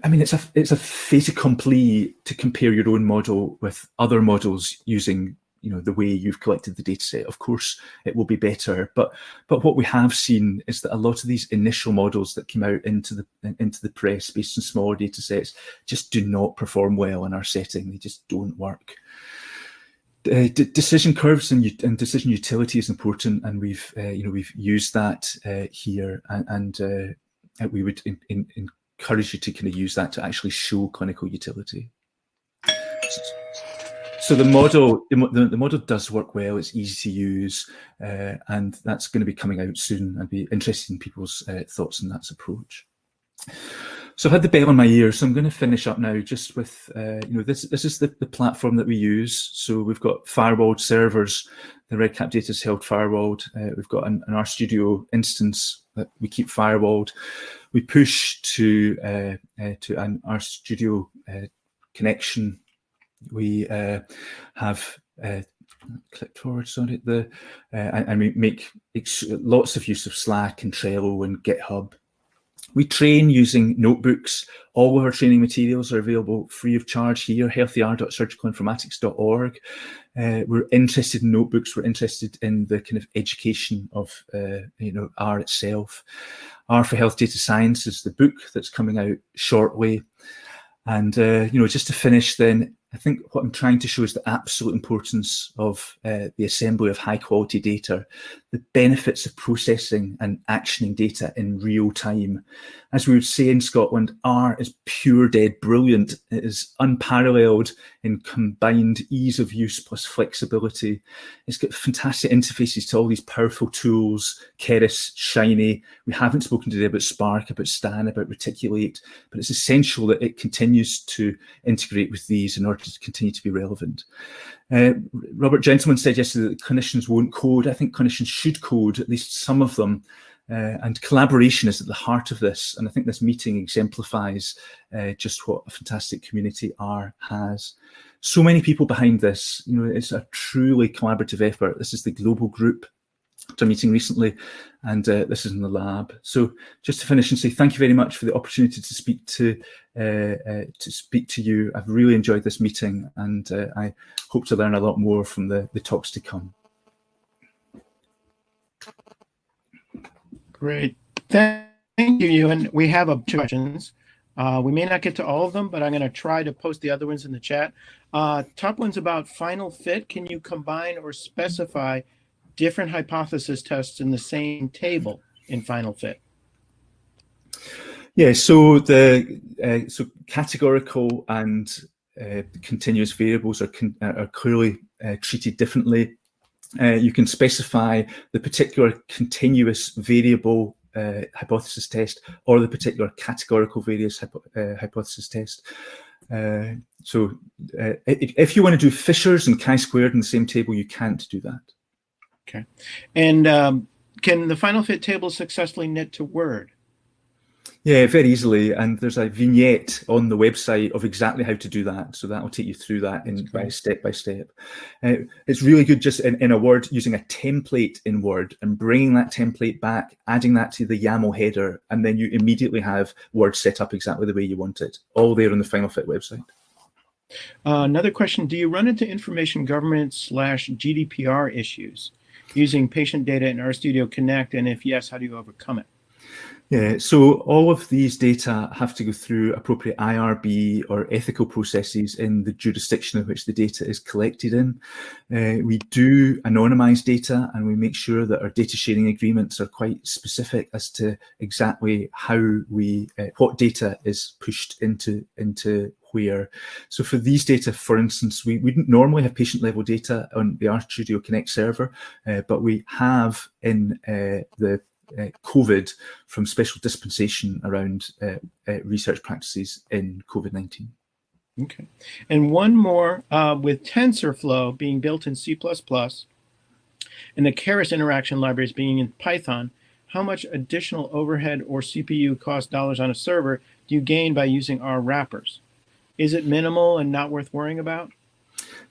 I mean, it's a it's a fait accompli to compare your own model with other models using you know the way you've collected the data set. Of course, it will be better, but but what we have seen is that a lot of these initial models that came out into the into the press based on smaller data sets just do not perform well in our setting. They just don't work. Uh, decision curves and, and, decision utility is important, and we've uh, you know we've used that uh, here, and, and uh, we would in, in, encourage you to kind of use that to actually show clinical utility. So the model, the, the model does work well. It's easy to use, uh, and that's going to be coming out soon. I'd be interested in people's uh, thoughts on that approach. So I've had the bell in my ear, so I'm going to finish up now just with, uh, you know, this this is the, the platform that we use. So we've got firewalled servers. The REDCap data is held firewalled. Uh, we've got an, an RStudio instance that we keep firewalled. We push to uh, uh, to an RStudio uh, connection. We uh, have uh, click forward, sorry, the uh, and, and we make lots of use of Slack and Trello and GitHub we train using notebooks. All of our training materials are available free of charge here, healthyr.surgicalinformatics.org. Uh, we're interested in notebooks. We're interested in the kind of education of, uh, you know, R itself. R for Health Data Science is the book that's coming out shortly. And, uh, you know, just to finish then, I think what I'm trying to show is the absolute importance of uh, the assembly of high quality data, the benefits of processing and actioning data in real time. As we would say in Scotland, R is pure dead brilliant. It is unparalleled in combined ease of use plus flexibility. It's got fantastic interfaces to all these powerful tools, Keras, Shiny. We haven't spoken today about Spark, about Stan, about Reticulate, but it's essential that it continues to integrate with these in order to continue to be relevant. Uh, Robert Gentleman said yesterday that clinicians won't code. I think clinicians should code, at least some of them. Uh, and collaboration is at the heart of this. And I think this meeting exemplifies uh, just what a fantastic community R has. So many people behind this, you know, it's a truly collaborative effort. This is the global group to a meeting recently, and uh, this is in the lab. So just to finish and say thank you very much for the opportunity to speak to uh, uh, to speak to you. I've really enjoyed this meeting, and uh, I hope to learn a lot more from the, the talks to come. Great. Thank you, Ewen. We have a two questions. Uh, we may not get to all of them, but I'm going to try to post the other ones in the chat. Uh, top one's about finalfit. Can you combine or specify different hypothesis tests in the same table in finalfit? Yeah, so the uh, so categorical and uh, continuous variables are, con are clearly uh, treated differently. Uh, you can specify the particular continuous variable uh, hypothesis test or the particular categorical various hypo uh, hypothesis test. so if you want to do Fishers and chi-squared in the same table, you can't do that. Okay. And um, can the finalfit table successfully knit to Word? Yeah, very easily. And there's a vignette on the website of exactly how to do that. So that will take you through that in by step by step. Uh, it's really good just in, in a Word using a template in Word and bringing that template back, adding that to the YAML header, and then you immediately have Word set up exactly the way you want it, all there on the finalfit website. Uh, another question, do you run into information government slash GDPR issues? Using patient data in RStudio Connect? And if yes, how do you overcome it? Yeah, so all of these data have to go through appropriate IRB or ethical processes in the jurisdiction in which the data is collected in. Uh, we do anonymize data and we make sure that our data sharing agreements are quite specific as to exactly how we, uh, what data is pushed into, into where. So for these data, for instance, we wouldn't normally have patient level data on the RStudio Connect server, uh, but we have in uh, the uh, COVID from special dispensation around uh, uh, research practices in COVID-19. Okay. And one more uh, with TensorFlow being built in C++ and the Keras interaction libraries being in Python, how much additional overhead or CPU cost dollars on a server do you gain by using R wrappers? Is it minimal and not worth worrying about?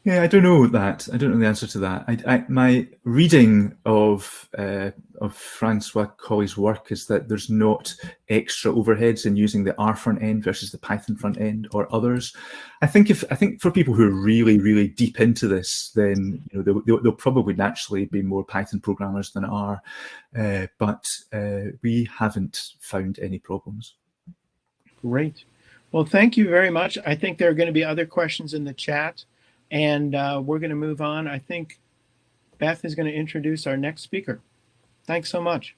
Yeah, I don't know that. I don't know the answer to that. I, I, my reading of uh, of François Chollet's work is that there's not extra overheads in using the R front end versus the Python front end or others. I think if I think for people who are really really deep into this, then you know they'll, they'll, they'll probably naturally be more Python programmers than R, uh, but uh, we haven't found any problems. Great. Well, thank you very much. I think there are going to be other questions in the chat, and uh, we're going to move on. I think Beth is going to introduce our next speaker. Thanks so much.